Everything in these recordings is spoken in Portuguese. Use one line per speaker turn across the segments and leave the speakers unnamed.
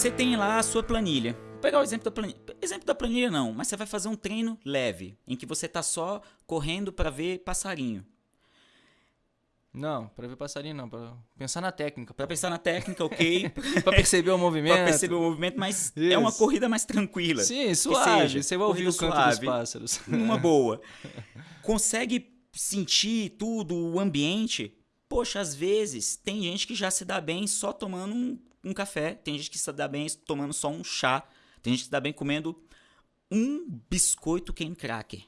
Você tem lá a sua planilha. Vou pegar o exemplo da planilha. Exemplo da planilha não, mas você vai fazer um treino leve, em que você tá só correndo para ver passarinho.
Não, pra ver passarinho não, pra pensar na técnica.
Para pensar na técnica, ok.
pra perceber o movimento.
para perceber o movimento, mas é uma
Isso.
corrida mais tranquila.
Sim, suave.
seja,
Você vai ouvir o canto dos
suave.
pássaros.
numa boa. Consegue sentir tudo, o ambiente? Poxa, às vezes tem gente que já se dá bem só tomando um, um café, tem gente que se dá bem tomando só um chá, tem gente que se dá bem comendo um biscoito cane cracker.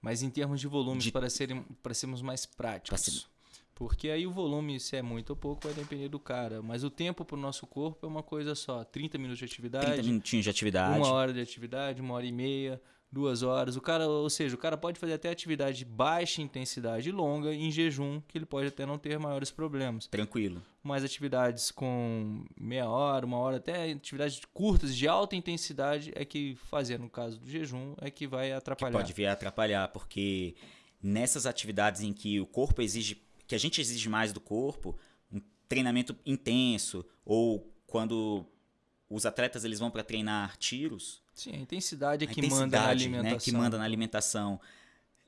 Mas em termos de volumes,
De-
para, serem, para sermos mais práticos.
Ser-
Porque aí o volume, se é muito ou pouco, vai depender do cara. Mas o tempo para o nosso corpo é uma coisa só. 30 minutos de
30
atividade,
minutinhos de atividade.
uma hora de atividade, uma hora e meia, duas horas. O cara, ou seja, o cara pode fazer até atividade de baixa intensidade e longa em jejum, que ele pode até não ter maiores problemas.
Tranquilo.
Mas atividades com meia hora, uma hora, até atividades curtas de alta intensidade é que fazer no caso do jejum é que vai atrapalhar.
Pode vir a atrapalhar, porque nessas atividades em que o corpo exige, que a gente exige mais do corpo, um treinamento intenso, ou quando os atletas eles vão para treinar tiros,
Sim, a intensidade é
a
que manda na
intensidade,
alimentação.
Né, que manda na alimentação.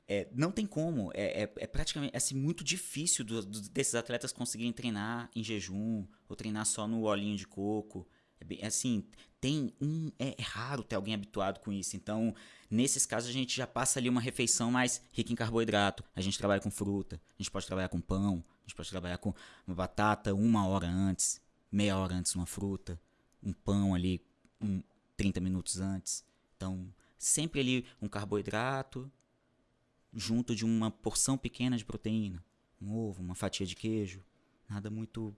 É, não tem como. É, é, é praticamente é, assim, muito difícil do- do- desses atletas conseguirem treinar em jejum ou treinar só no olhinho de coco. É bem- assim, tem um. É, é raro ter alguém habituado com isso. Então, nesses casos, a gente já passa ali uma refeição mais rica em carboidrato. A gente trabalha com fruta, a gente pode trabalhar com pão, a gente pode trabalhar com uma batata uma hora antes, meia hora antes uma fruta, um pão ali um, 30 minutos antes. Então, sempre ali um carboidrato junto de uma porção pequena de proteína. Um ovo, uma fatia de queijo. Nada muito.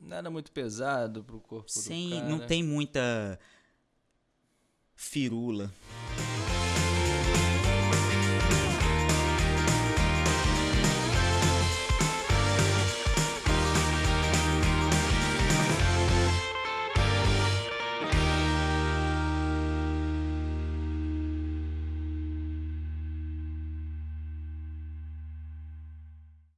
Nada muito pesado pro corpo
Sem.
do cara.
Não tem muita. Firula.